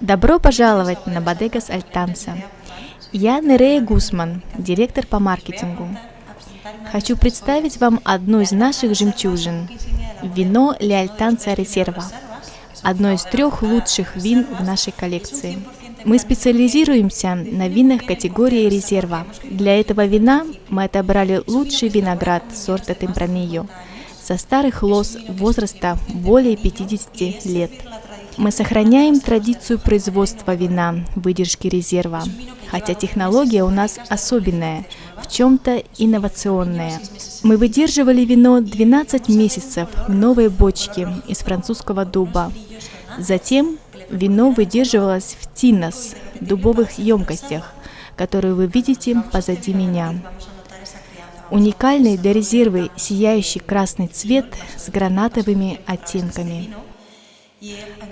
Добро пожаловать на Бодегас Альтанса. Я Нерея Гусман, директор по маркетингу. Хочу представить вам одну из наших жемчужин – вино Леальтанца Резерва, одно из трех лучших вин в нашей коллекции. Мы специализируемся на винах категории резерва. Для этого вина мы отобрали лучший виноград сорта Темпранильо со старых лоз возраста более 50 лет. Мы сохраняем традицию производства вина, выдержки резерва, хотя технология у нас особенная, в чем-то инновационная. Мы выдерживали вино 12 месяцев в новой бочке из французского дуба. Затем Вино выдерживалось в тинос, дубовых емкостях, которые вы видите позади меня. Уникальный для резервы сияющий красный цвет с гранатовыми оттенками.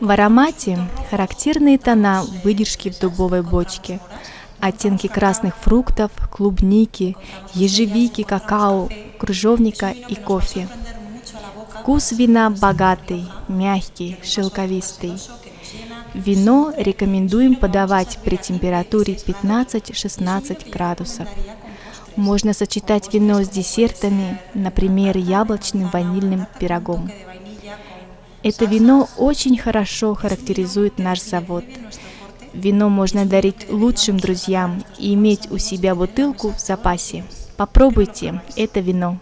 В аромате характерные тона выдержки в дубовой бочке, оттенки красных фруктов, клубники, ежевики, какао, крыжовника и кофе. Вкус вина богатый, мягкий, шелковистый. Вино рекомендуем подавать при температуре 15-16 градусов. Можно сочетать вино с десертами, например, яблочным ванильным пирогом. Это вино очень хорошо характеризует наш завод. Вино можно дарить лучшим друзьям и иметь у себя бутылку в запасе. Попробуйте это вино.